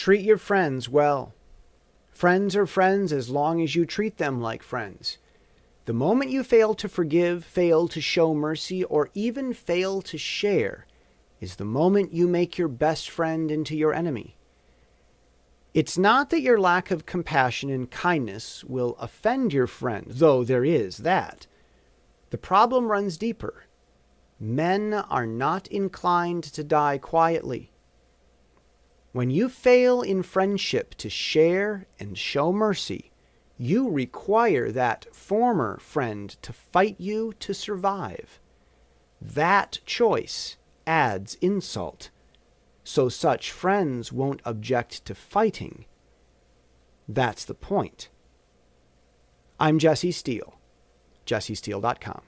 Treat your friends well. Friends are friends as long as you treat them like friends. The moment you fail to forgive, fail to show mercy, or even fail to share, is the moment you make your best friend into your enemy. It's not that your lack of compassion and kindness will offend your friend, though there is that. The problem runs deeper. Men are not inclined to die quietly. When you fail in friendship to share and show mercy, you require that former friend to fight you to survive. That choice adds insult so such friends won't object to fighting. That's the point. I'm Jesse Steele, jessesteele.com.